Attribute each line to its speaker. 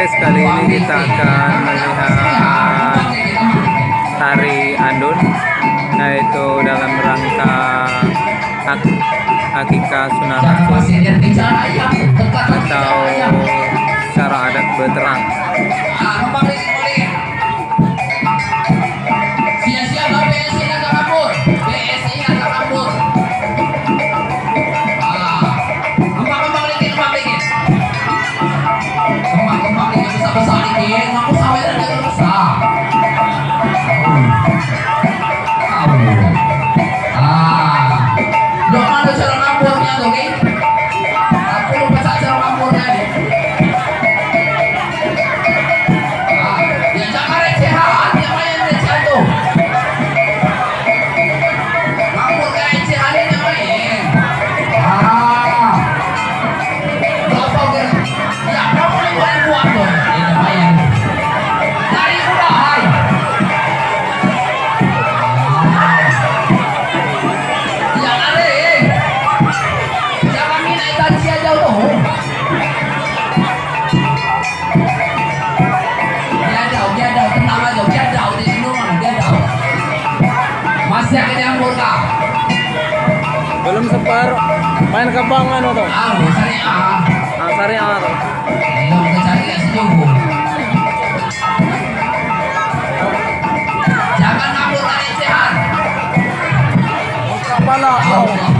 Speaker 1: guys, kali ini kita akan melihat tari andun yaitu dalam rangka ak akika sunan rasul atau cara adat berterang. Nah, separuh main kebang anu tuh
Speaker 2: ah syariah ah,
Speaker 1: ah syariah tuh
Speaker 2: Jangan ambil dari sehat.
Speaker 1: Kepala.
Speaker 2: Oh.